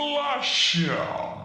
Blusher.